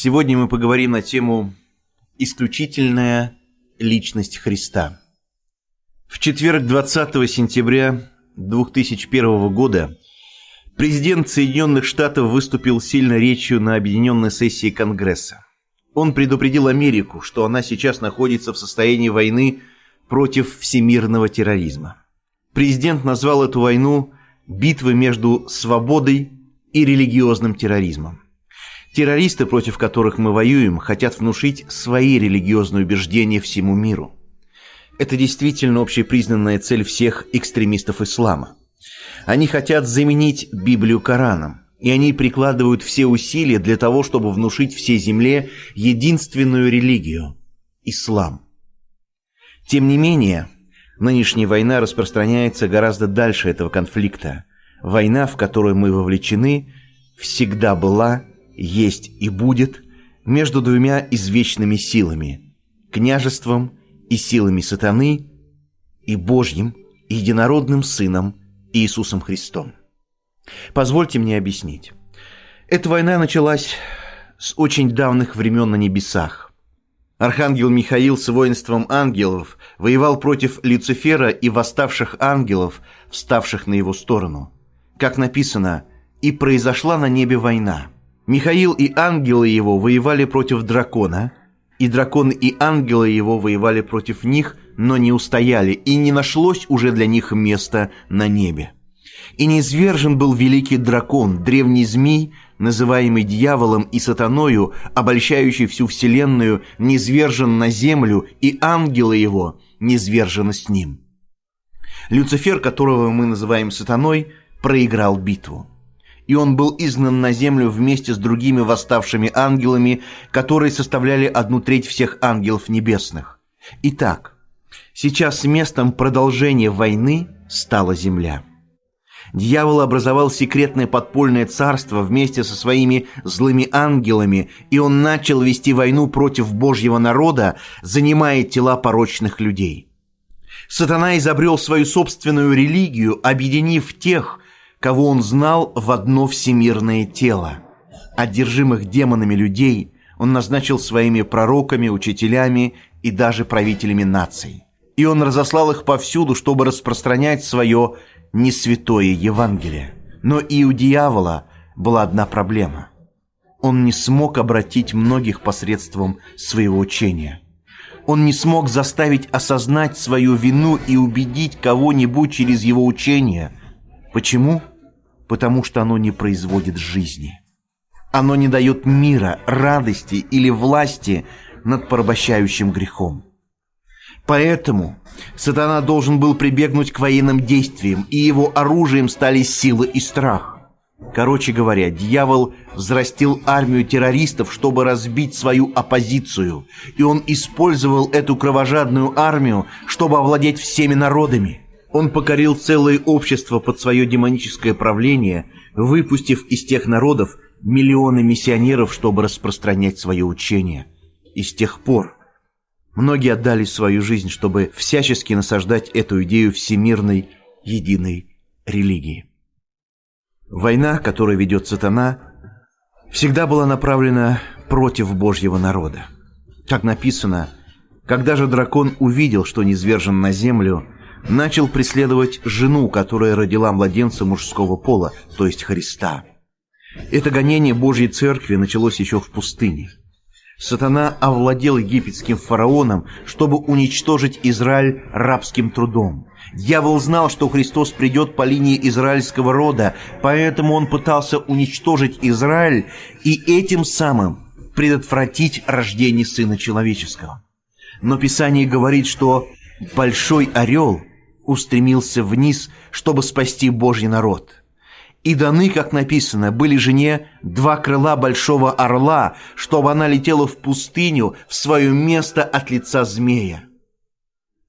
Сегодня мы поговорим на тему «Исключительная личность Христа». В четверг 20 сентября 2001 года президент Соединенных Штатов выступил сильной речью на объединенной сессии Конгресса. Он предупредил Америку, что она сейчас находится в состоянии войны против всемирного терроризма. Президент назвал эту войну битвой между свободой и религиозным терроризмом. Террористы, против которых мы воюем, хотят внушить свои религиозные убеждения всему миру. Это действительно общепризнанная цель всех экстремистов ислама. Они хотят заменить Библию Кораном, и они прикладывают все усилия для того, чтобы внушить всей земле единственную религию – ислам. Тем не менее, нынешняя война распространяется гораздо дальше этого конфликта. Война, в которую мы вовлечены, всегда была есть и будет между двумя извечными силами – княжеством и силами сатаны и Божьим единородным Сыном Иисусом Христом. Позвольте мне объяснить. Эта война началась с очень давних времен на небесах. Архангел Михаил с воинством ангелов воевал против Люцифера и восставших ангелов, вставших на его сторону. Как написано, «И произошла на небе война». Михаил и ангелы его воевали против дракона, и дракон и ангелы его воевали против них, но не устояли, и не нашлось уже для них места на небе. И низвержен был великий дракон, древний змей, называемый дьяволом и сатаною, обольщающий всю вселенную, низвержен на землю, и ангелы его низвержены с ним. Люцифер, которого мы называем сатаной, проиграл битву и он был изгнан на землю вместе с другими восставшими ангелами, которые составляли одну треть всех ангелов небесных. Итак, сейчас местом продолжения войны стала земля. Дьявол образовал секретное подпольное царство вместе со своими злыми ангелами, и он начал вести войну против Божьего народа, занимая тела порочных людей. Сатана изобрел свою собственную религию, объединив тех, кого он знал в одно всемирное тело. Одержимых демонами людей он назначил своими пророками, учителями и даже правителями наций. И он разослал их повсюду, чтобы распространять свое несвятое Евангелие. Но и у дьявола была одна проблема. Он не смог обратить многих посредством своего учения. Он не смог заставить осознать свою вину и убедить кого-нибудь через его учение – Почему? Потому что оно не производит жизни. Оно не дает мира, радости или власти над порабощающим грехом. Поэтому сатана должен был прибегнуть к военным действиям, и его оружием стали силы и страх. Короче говоря, дьявол взрастил армию террористов, чтобы разбить свою оппозицию, и он использовал эту кровожадную армию, чтобы овладеть всеми народами – он покорил целое общество под свое демоническое правление, выпустив из тех народов миллионы миссионеров, чтобы распространять свое учение. И с тех пор многие отдали свою жизнь, чтобы всячески насаждать эту идею всемирной единой религии. Война, которую ведет сатана, всегда была направлена против Божьего народа. Как написано, когда же дракон увидел, что низвержен на землю – начал преследовать жену, которая родила младенца мужского пола, то есть Христа. Это гонение Божьей Церкви началось еще в пустыне. Сатана овладел египетским фараоном, чтобы уничтожить Израиль рабским трудом. Дьявол знал, что Христос придет по линии израильского рода, поэтому он пытался уничтожить Израиль и этим самым предотвратить рождение Сына Человеческого. Но Писание говорит, что большой орел устремился вниз, чтобы спасти Божий народ. И даны, как написано, были жене два крыла большого орла, чтобы она летела в пустыню, в свое место от лица змея.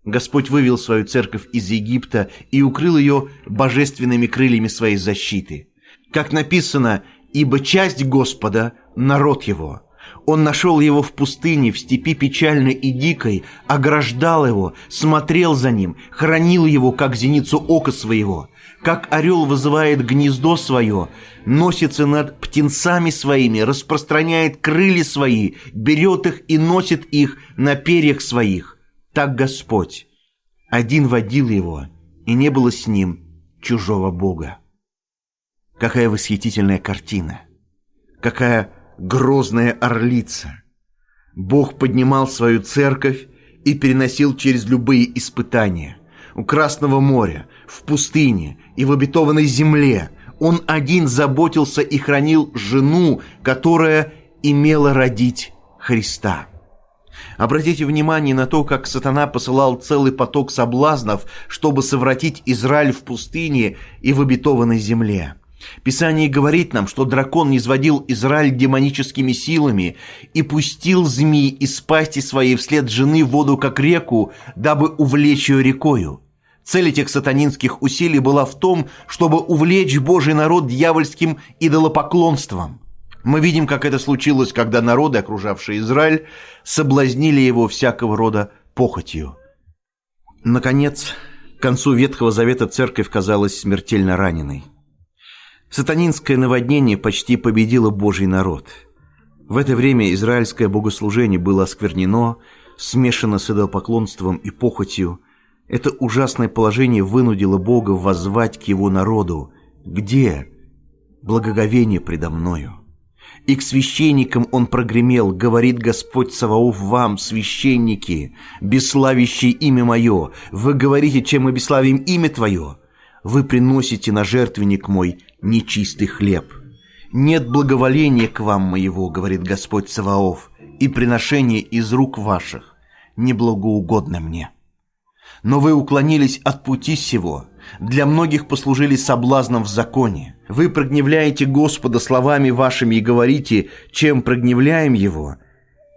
Господь вывел свою церковь из Египта и укрыл ее божественными крыльями своей защиты. Как написано, «Ибо часть Господа – народ его». Он нашел его в пустыне, в степи печальной и дикой, ограждал его, смотрел за ним, хранил его, как зеницу ока своего. как орел вызывает гнездо свое, носится над птенцами своими, распространяет крылья свои, берет их и носит их на перьях своих. Так Господь один водил его, и не было с ним чужого Бога. Какая восхитительная картина! Какая грозная орлица! Бог поднимал свою церковь и переносил через любые испытания. У Красного моря, в пустыне и в обетованной земле он один заботился и хранил жену, которая имела родить Христа. Обратите внимание на то, как сатана посылал целый поток соблазнов, чтобы совратить Израиль в пустыне и в обетованной земле. Писание говорит нам, что дракон низводил Израиль демоническими силами и пустил змеи из пасти своей вслед жены воду, как реку, дабы увлечь ее рекою. Цель этих сатанинских усилий была в том, чтобы увлечь Божий народ дьявольским идолопоклонством. Мы видим, как это случилось, когда народы, окружавшие Израиль, соблазнили его всякого рода похотью. Наконец, к концу Ветхого Завета церковь казалась смертельно раненой. Сатанинское наводнение почти победило Божий народ. В это время израильское богослужение было осквернено, смешано с идолопоклонством и похотью. Это ужасное положение вынудило Бога воззвать к его народу. «Где благоговение предо мною?» И к священникам он прогремел, говорит Господь Саваоф вам, священники, бесславящие имя мое, вы говорите, чем мы бесславим имя твое, вы приносите на жертвенник мой нечистый хлеб. Нет благоволения к вам моего, говорит Господь Саваоф, и приношение из рук ваших неблагоугодно мне. Но вы уклонились от пути сего, для многих послужили соблазном в законе. Вы прогневляете Господа словами вашими и говорите, чем прогневляем Его?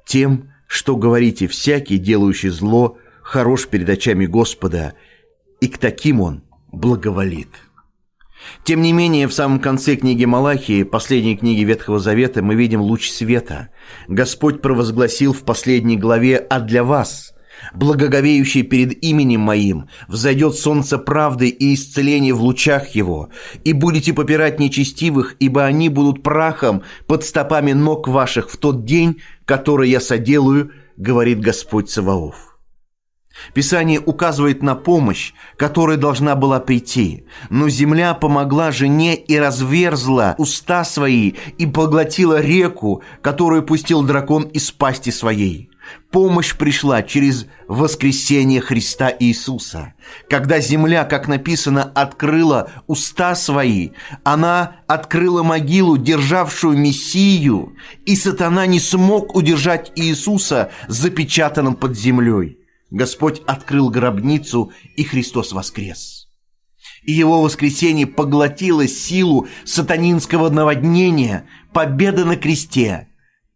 Тем, что говорите, всякий, делающий зло, хорош перед очами Господа, и к таким Он благоволит. Тем не менее, в самом конце книги Малахии, последней книги Ветхого Завета, мы видим луч света. Господь провозгласил в последней главе «А для вас, благоговеющий перед именем моим, взойдет солнце правды и исцеления в лучах его, и будете попирать нечестивых, ибо они будут прахом под стопами ног ваших в тот день, который я соделаю, говорит Господь Саваоф». Писание указывает на помощь, которая должна была прийти. Но земля помогла жене и разверзла уста свои и поглотила реку, которую пустил дракон из пасти своей. Помощь пришла через воскресение Христа Иисуса. Когда земля, как написано, открыла уста свои, она открыла могилу, державшую Мессию, и сатана не смог удержать Иисуса запечатанным под землей. Господь открыл гробницу, и Христос воскрес. И его воскресение поглотило силу сатанинского наводнения, победа на кресте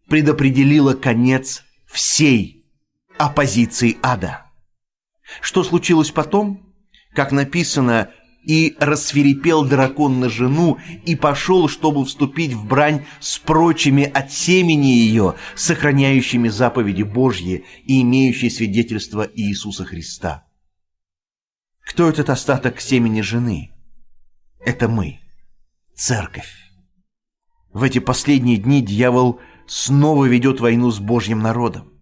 предопределила конец всей оппозиции ада. Что случилось потом? Как написано, и рассверепел дракон на жену и пошел, чтобы вступить в брань с прочими от семени ее, сохраняющими заповеди Божьи и имеющие свидетельство Иисуса Христа. Кто этот остаток семени жены? Это мы, церковь. В эти последние дни дьявол снова ведет войну с Божьим народом.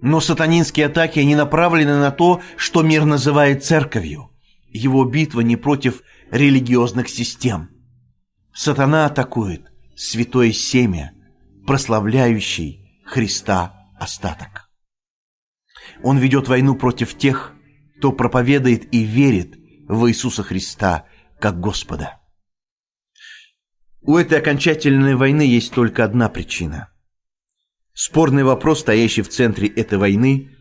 Но сатанинские атаки, они направлены на то, что мир называет церковью. Его битва не против религиозных систем. Сатана атакует святое семя, прославляющий Христа остаток. Он ведет войну против тех, кто проповедует и верит в Иисуса Христа как Господа. У этой окончательной войны есть только одна причина. Спорный вопрос, стоящий в центре этой войны,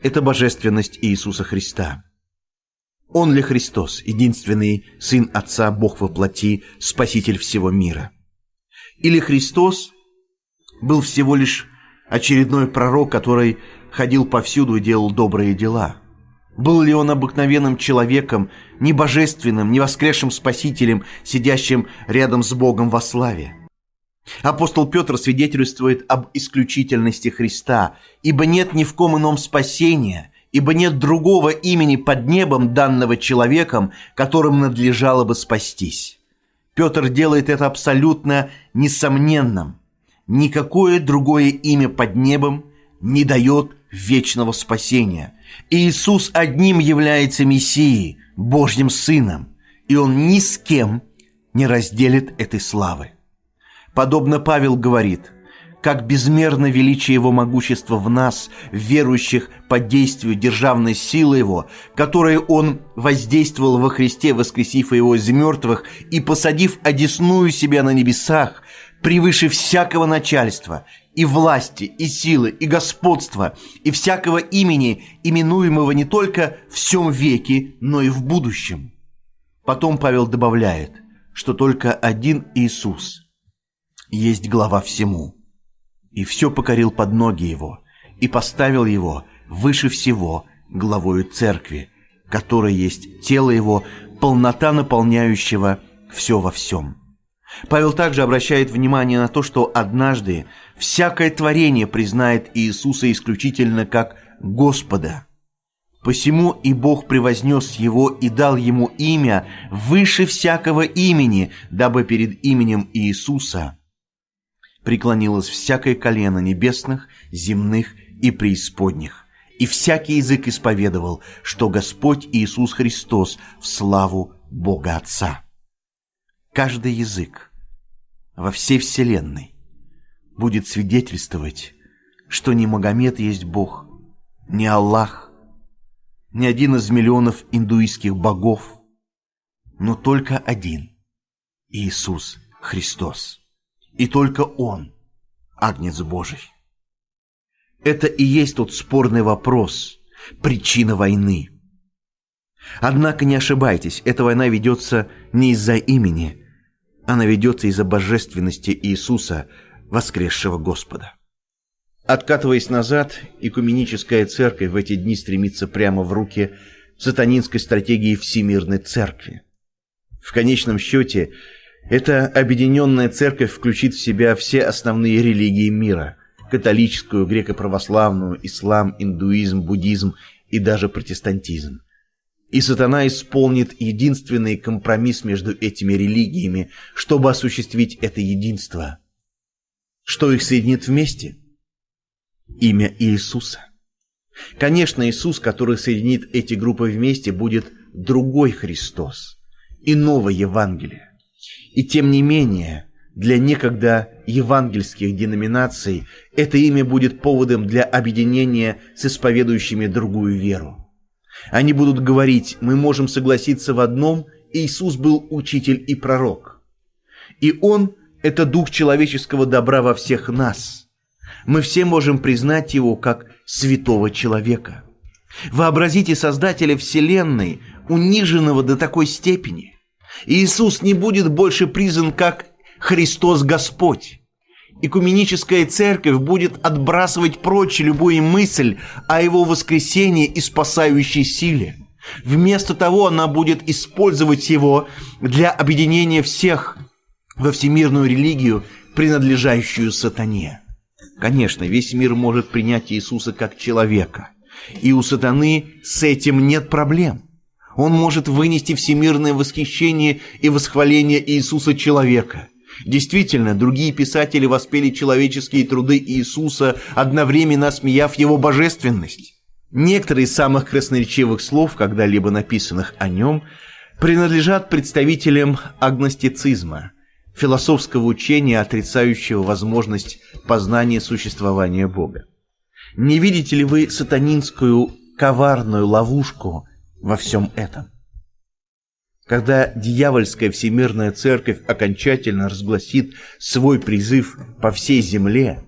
это божественность Иисуса Христа. Он ли Христос, единственный Сын Отца, Бог во плоти, Спаситель всего мира? Или Христос был всего лишь очередной пророк, который ходил повсюду и делал добрые дела? Был ли он обыкновенным человеком, не божественным, не воскресшим Спасителем, сидящим рядом с Богом во славе? Апостол Петр свидетельствует об исключительности Христа, ибо нет ни в ком ином спасения – ибо нет другого имени под небом, данного человеком, которым надлежало бы спастись. Петр делает это абсолютно несомненным. Никакое другое имя под небом не дает вечного спасения. Иисус одним является Мессией, Божьим Сыном, и Он ни с кем не разделит этой славы. Подобно Павел говорит, как безмерно величие Его могущества в нас, верующих под действию державной силы Его, которой Он воздействовал во Христе, воскресив Его из мертвых и посадив одесную себя на небесах, превыше всякого начальства, и власти, и силы, и господства, и всякого имени, именуемого не только в всем веке, но и в будущем. Потом Павел добавляет, что только один Иисус есть глава всему, и все покорил под ноги его, и поставил его выше всего главою церкви, которая есть тело его, полнота наполняющего все во всем. Павел также обращает внимание на то, что однажды всякое творение признает Иисуса исключительно как Господа. Посему и Бог превознес его и дал ему имя выше всякого имени, дабы перед именем Иисуса преклонилось всякое колено небесных, земных и преисподних, и всякий язык исповедовал, что Господь Иисус Христос в славу Бога Отца каждый язык во всей вселенной будет свидетельствовать, что не Магомед есть Бог, не Аллах, не один из миллионов индуистских богов, но только один – Иисус Христос. И только Он – Агнец Божий. Это и есть тот спорный вопрос, причина войны. Однако не ошибайтесь, эта война ведется не из-за имени – она ведется из-за божественности Иисуса, воскресшего Господа. Откатываясь назад, экуменическая церковь в эти дни стремится прямо в руки сатанинской стратегии Всемирной Церкви. В конечном счете, эта объединенная церковь включит в себя все основные религии мира – католическую, греко-православную, ислам, индуизм, буддизм и даже протестантизм – и сатана исполнит единственный компромисс между этими религиями, чтобы осуществить это единство. Что их соединит вместе? Имя Иисуса. Конечно, Иисус, который соединит эти группы вместе, будет другой Христос, иного Евангелия. И тем не менее, для некогда евангельских деноминаций это имя будет поводом для объединения с исповедующими другую веру. Они будут говорить, мы можем согласиться в одном, Иисус был учитель и пророк. И Он – это дух человеческого добра во всех нас. Мы все можем признать Его как святого человека. Вообразите Создателя Вселенной, униженного до такой степени. Иисус не будет больше признан как Христос Господь. Экуменическая церковь будет отбрасывать прочь любую мысль о его воскресении и спасающей силе. Вместо того она будет использовать его для объединения всех во всемирную религию, принадлежащую сатане. Конечно, весь мир может принять Иисуса как человека. И у сатаны с этим нет проблем. Он может вынести всемирное восхищение и восхваление Иисуса человека – Действительно, другие писатели воспели человеческие труды Иисуса, одновременно смеяв его божественность. Некоторые из самых красноречивых слов, когда-либо написанных о нем, принадлежат представителям агностицизма, философского учения, отрицающего возможность познания существования Бога. Не видите ли вы сатанинскую коварную ловушку во всем этом? Когда дьявольская всемирная церковь окончательно разгласит свой призыв по всей земле,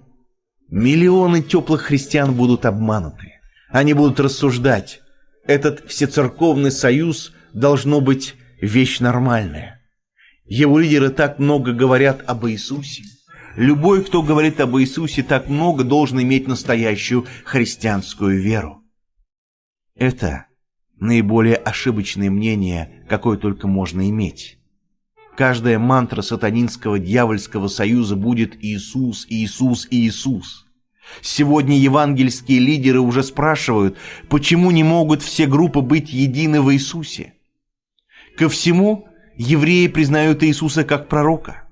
миллионы теплых христиан будут обмануты. Они будут рассуждать, этот всецерковный союз должно быть вещь нормальная. Его лидеры так много говорят об Иисусе. Любой, кто говорит об Иисусе так много, должен иметь настоящую христианскую веру. Это наиболее ошибочное мнение, какое только можно иметь. Каждая мантра сатанинского дьявольского союза будет Иисус, Иисус, Иисус. Сегодня евангельские лидеры уже спрашивают, почему не могут все группы быть едины в Иисусе. Ко всему, евреи признают Иисуса как пророка.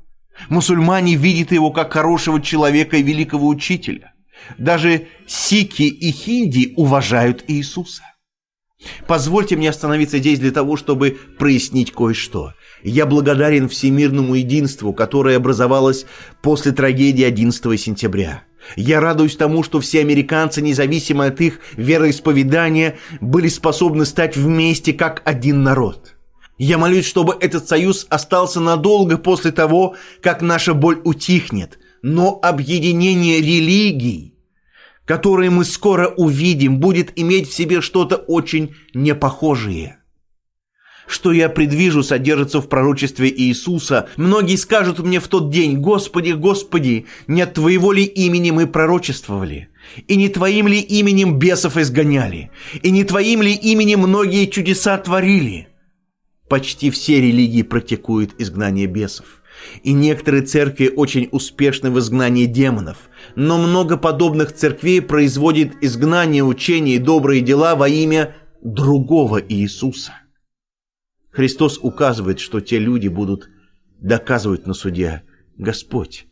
Мусульмане видят его как хорошего человека и великого учителя. Даже сики и хинди уважают Иисуса. Позвольте мне остановиться здесь для того, чтобы прояснить кое-что. Я благодарен всемирному единству, которое образовалось после трагедии 11 сентября. Я радуюсь тому, что все американцы, независимо от их вероисповедания, были способны стать вместе как один народ. Я молюсь, чтобы этот союз остался надолго после того, как наша боль утихнет. Но объединение религий, которые мы скоро увидим, будет иметь в себе что-то очень непохожее – что я предвижу, содержится в пророчестве Иисуса. Многие скажут мне в тот день, «Господи, Господи, не от Твоего ли имени мы пророчествовали? И не Твоим ли именем бесов изгоняли? И не Твоим ли именем многие чудеса творили?» Почти все религии практикуют изгнание бесов. И некоторые церкви очень успешны в изгнании демонов. Но много подобных церквей производит изгнание учения и добрые дела во имя другого Иисуса. Христос указывает, что те люди будут доказывать на суде, «Господь,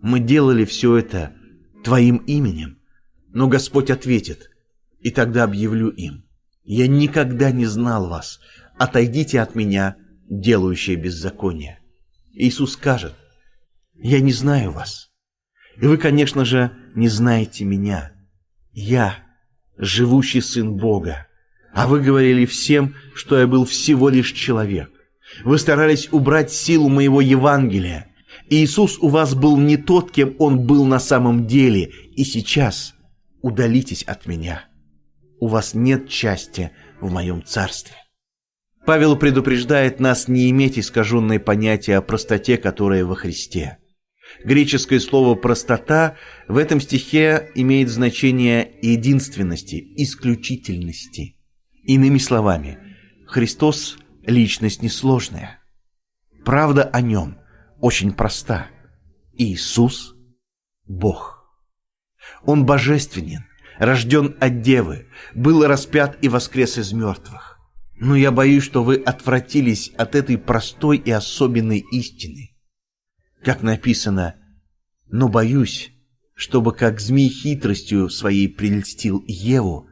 мы делали все это Твоим именем». Но Господь ответит, и тогда объявлю им, «Я никогда не знал вас, отойдите от меня, делающие беззаконие». Иисус скажет, «Я не знаю вас, и вы, конечно же, не знаете меня. Я, живущий Сын Бога, а вы говорили всем, что я был всего лишь человек. Вы старались убрать силу моего Евангелия. Иисус у вас был не тот, кем Он был на самом деле. И сейчас удалитесь от меня. У вас нет части в моем царстве. Павел предупреждает нас не иметь искаженное понятие о простоте, которая во Христе. Греческое слово «простота» в этом стихе имеет значение единственности, исключительности – Иными словами, Христос – личность несложная. Правда о нем очень проста. Иисус – Бог. Он божественен, рожден от Девы, был распят и воскрес из мертвых. Но я боюсь, что вы отвратились от этой простой и особенной истины. Как написано, но боюсь, чтобы как змей хитростью своей прельстил Еву,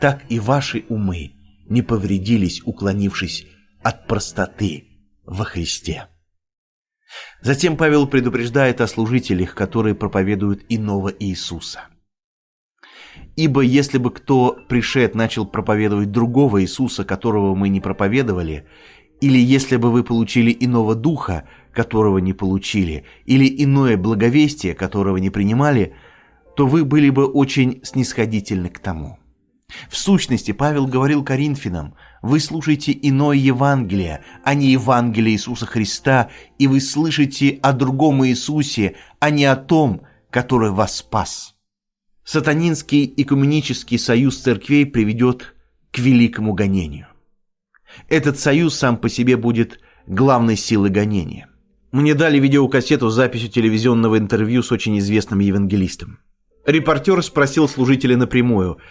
так и ваши умы не повредились, уклонившись от простоты во Христе. Затем Павел предупреждает о служителях, которые проповедуют иного Иисуса. Ибо если бы кто пришед начал проповедовать другого Иисуса, которого мы не проповедовали, или если бы вы получили иного духа, которого не получили, или иное благовестие, которого не принимали, то вы были бы очень снисходительны к тому. В сущности, Павел говорил Коринфянам, вы слушаете иное Евангелие, а не Евангелие Иисуса Христа, и вы слышите о другом Иисусе, а не о том, который вас спас. Сатанинский экуменический союз церквей приведет к великому гонению. Этот союз сам по себе будет главной силой гонения. Мне дали видеокассету с записью телевизионного интервью с очень известным евангелистом. Репортер спросил служителя напрямую –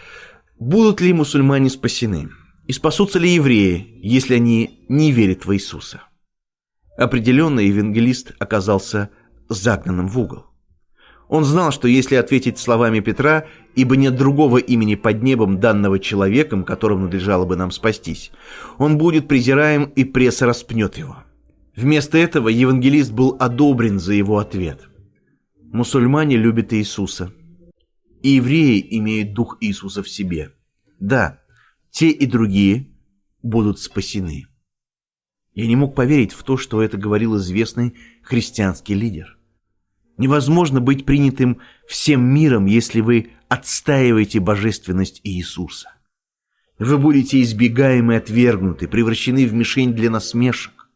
Будут ли мусульмане спасены? И спасутся ли евреи, если они не верят в Иисуса? Определенно евангелист оказался загнанным в угол. Он знал, что если ответить словами Петра, ибо нет другого имени под небом, данного человеком, которым надлежало бы нам спастись, он будет презираем и пресса распнет его. Вместо этого евангелист был одобрен за его ответ. Мусульмане любят Иисуса – и евреи имеют дух Иисуса в себе. Да, те и другие будут спасены. Я не мог поверить в то, что это говорил известный христианский лидер. Невозможно быть принятым всем миром, если вы отстаиваете божественность Иисуса. Вы будете избегаемы отвергнуты, превращены в мишень для насмешек.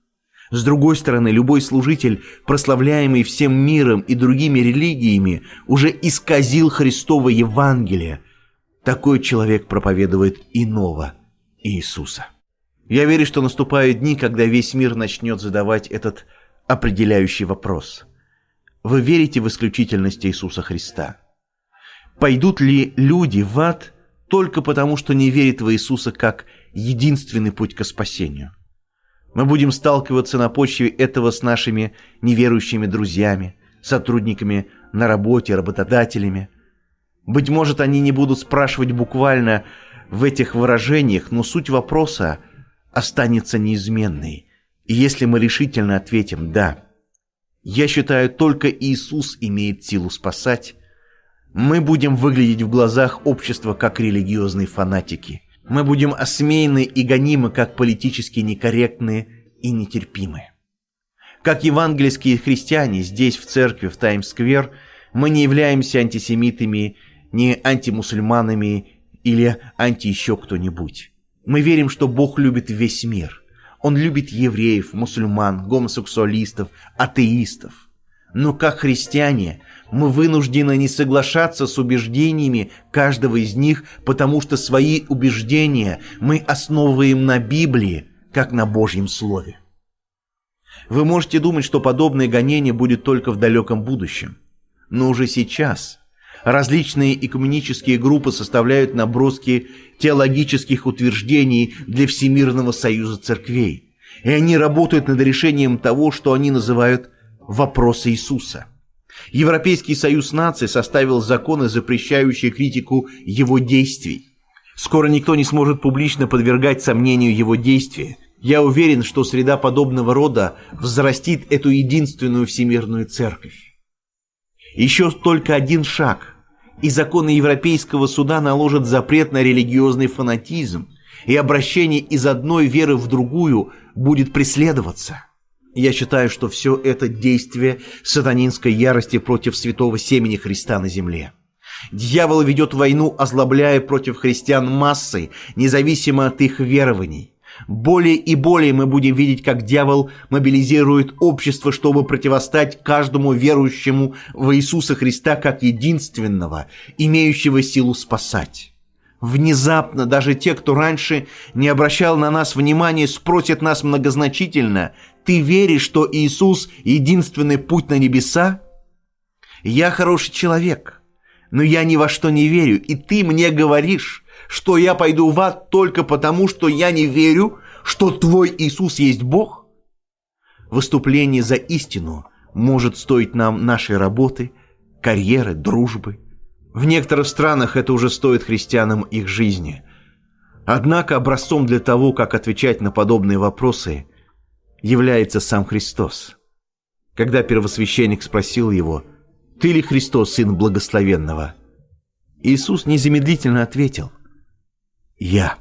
С другой стороны, любой служитель, прославляемый всем миром и другими религиями, уже исказил Христово Евангелие. Такой человек проповедует иного Иисуса. Я верю, что наступают дни, когда весь мир начнет задавать этот определяющий вопрос. Вы верите в исключительность Иисуса Христа? Пойдут ли люди в ад только потому, что не верят в Иисуса как единственный путь к спасению? Мы будем сталкиваться на почве этого с нашими неверующими друзьями, сотрудниками на работе, работодателями. Быть может, они не будут спрашивать буквально в этих выражениях, но суть вопроса останется неизменной. И если мы решительно ответим «да», я считаю, только Иисус имеет силу спасать, мы будем выглядеть в глазах общества как религиозные фанатики. Мы будем осмеяны и гонимы как политически некорректные и нетерпимые. Как евангельские христиане здесь, в церкви, в Таймс-сквер, мы не являемся антисемитами, не антимусульманами или анти еще кто-нибудь. Мы верим, что Бог любит весь мир. Он любит евреев, мусульман, гомосексуалистов, атеистов. Но как христиане мы вынуждены не соглашаться с убеждениями каждого из них, потому что свои убеждения мы основываем на Библии, как на Божьем Слове. Вы можете думать, что подобное гонение будет только в далеком будущем. Но уже сейчас различные экуменические группы составляют наброски теологических утверждений для Всемирного Союза Церквей. И они работают над решением того, что они называют «вопросы Иисуса». Европейский союз наций составил законы, запрещающие критику его действий. Скоро никто не сможет публично подвергать сомнению его действия. Я уверен, что среда подобного рода взрастит эту единственную всемирную церковь. Еще только один шаг, и законы Европейского суда наложат запрет на религиозный фанатизм, и обращение из одной веры в другую будет преследоваться. Я считаю, что все это действие сатанинской ярости против святого семени Христа на земле. Дьявол ведет войну, озлобляя против христиан массы, независимо от их верований. Более и более мы будем видеть, как дьявол мобилизирует общество, чтобы противостать каждому верующему в Иисуса Христа как единственного, имеющего силу спасать. Внезапно даже те, кто раньше не обращал на нас внимания, спросят нас многозначительно, «Ты веришь, что Иисус – единственный путь на небеса?» «Я хороший человек, но я ни во что не верю, и ты мне говоришь, что я пойду в ад только потому, что я не верю, что твой Иисус есть Бог? Выступление за истину может стоить нам нашей работы, карьеры, дружбы. В некоторых странах это уже стоит христианам их жизни. Однако образцом для того, как отвечать на подобные вопросы, является сам Христос. Когда первосвященник спросил его, «Ты ли Христос, Сын Благословенного?» Иисус незамедлительно ответил – я.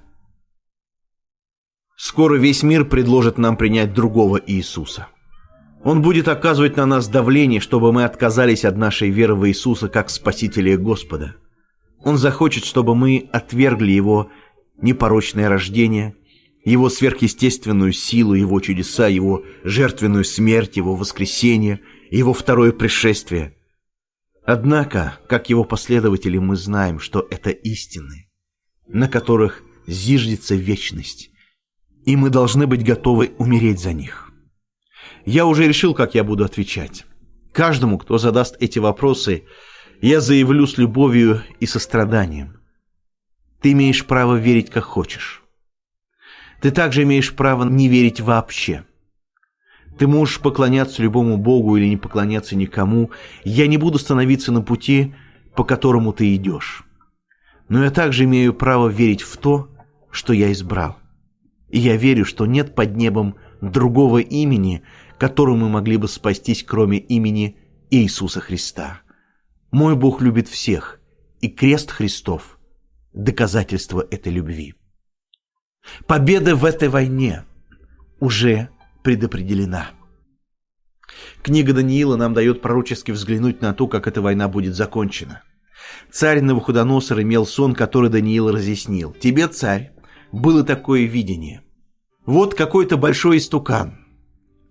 Скоро весь мир предложит нам принять другого Иисуса. Он будет оказывать на нас давление, чтобы мы отказались от нашей веры в Иисуса как Спасителя и Господа. Он захочет, чтобы мы отвергли Его непорочное рождение, Его сверхъестественную силу, Его чудеса, Его жертвенную смерть, Его воскресение, Его второе пришествие. Однако, как Его последователи, мы знаем, что это истины на которых зиждется вечность, и мы должны быть готовы умереть за них. Я уже решил, как я буду отвечать. Каждому, кто задаст эти вопросы, я заявлю с любовью и состраданием. Ты имеешь право верить, как хочешь. Ты также имеешь право не верить вообще. Ты можешь поклоняться любому Богу или не поклоняться никому. Я не буду становиться на пути, по которому ты идешь но я также имею право верить в то, что я избрал. И я верю, что нет под небом другого имени, которым мы могли бы спастись, кроме имени Иисуса Христа. Мой Бог любит всех, и крест Христов – доказательство этой любви. Победа в этой войне уже предопределена. Книга Даниила нам дает пророчески взглянуть на то, как эта война будет закончена – Царь Навуходоносор имел сон, который Даниил разъяснил. «Тебе, царь, было такое видение. Вот какой-то большой истукан.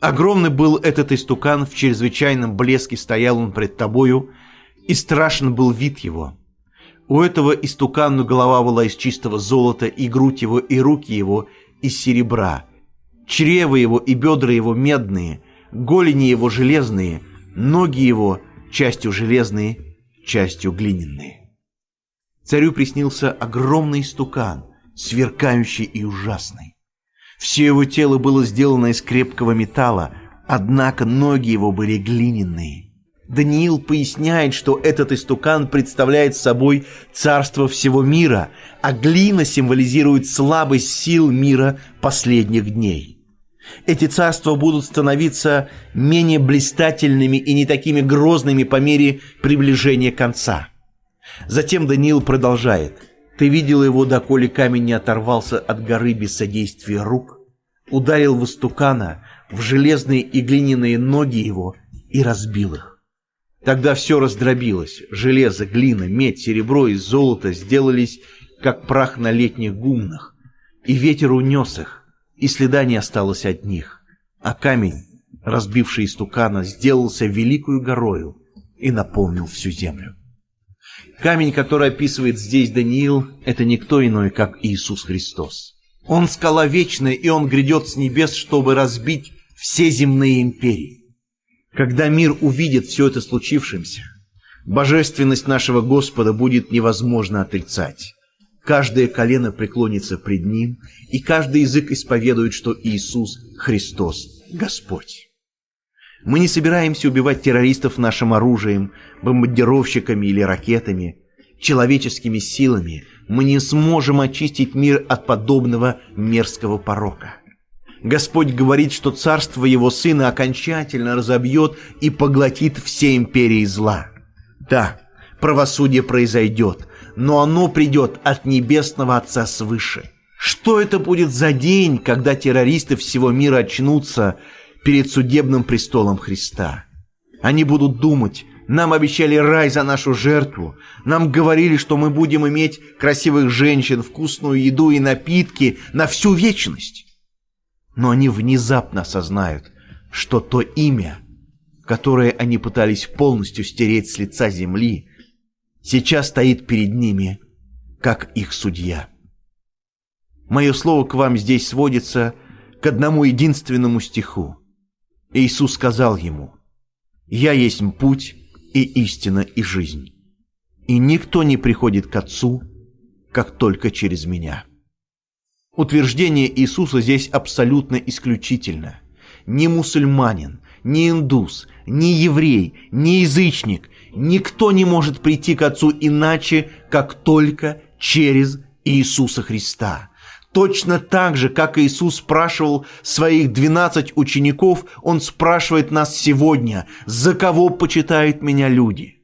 Огромный был этот истукан, в чрезвычайном блеске стоял он пред тобою, и страшен был вид его. У этого истукана голова была из чистого золота, и грудь его, и руки его из серебра. Чрево его и бедра его медные, голени его железные, ноги его частью железные, частью глиняные. Царю приснился огромный стукан, сверкающий и ужасный. Все его тело было сделано из крепкого металла, однако ноги его были глиняные. Даниил поясняет, что этот истукан представляет собой царство всего мира, а глина символизирует слабость сил мира последних дней. Эти царства будут становиться менее блистательными и не такими грозными по мере приближения конца. Затем Даниил продолжает. «Ты видел его, доколе камень не оторвался от горы без содействия рук, ударил в истукана, в железные и глиняные ноги его и разбил их. Тогда все раздробилось. Железо, глина, медь, серебро и золото сделались, как прах на летних гумнах. И ветер унес их, и следа не осталось от них. А камень, разбивший истукана, сделался великою горою и наполнил всю землю. Камень, который описывает здесь Даниил, это никто иной, как Иисус Христос. Он скала вечная, и он грядет с небес, чтобы разбить все земные империи. Когда мир увидит все это случившимся, божественность нашего Господа будет невозможно отрицать. Каждое колено преклонится пред Ним, и каждый язык исповедует, что Иисус Христос Господь. Мы не собираемся убивать террористов нашим оружием, бомбардировщиками или ракетами, человеческими силами. Мы не сможем очистить мир от подобного мерзкого порока. Господь говорит, что царство Его Сына окончательно разобьет и поглотит все империи зла. Да, правосудие произойдет, но оно придет от Небесного Отца свыше. Что это будет за день, когда террористы всего мира очнутся перед судебным престолом Христа? Они будут думать, нам обещали рай за нашу жертву. Нам говорили, что мы будем иметь красивых женщин, вкусную еду и напитки на всю вечность но они внезапно осознают, что то имя, которое они пытались полностью стереть с лица земли, сейчас стоит перед ними, как их судья. Мое слово к вам здесь сводится к одному единственному стиху. Иисус сказал ему, «Я есть путь и истина и жизнь, и никто не приходит к Отцу, как только через Меня». Утверждение Иисуса здесь абсолютно исключительно. Ни мусульманин, ни индус, ни еврей, ни язычник, никто не может прийти к Отцу иначе, как только через Иисуса Христа. Точно так же, как Иисус спрашивал своих двенадцать учеников, Он спрашивает нас сегодня, за кого почитают меня люди –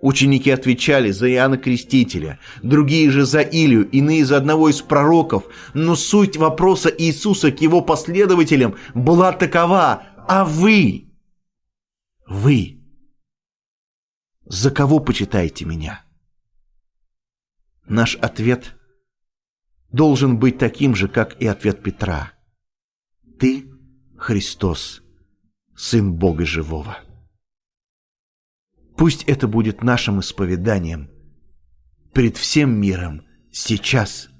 Ученики отвечали за Иоанна Крестителя, другие же за Илию, иные за одного из пророков. Но суть вопроса Иисуса к его последователям была такова. А вы? Вы? За кого почитаете меня? Наш ответ должен быть таким же, как и ответ Петра. Ты, Христос, Сын Бога Живого. Пусть это будет нашим исповеданием перед всем миром сейчас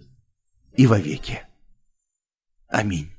и вовеки. Аминь.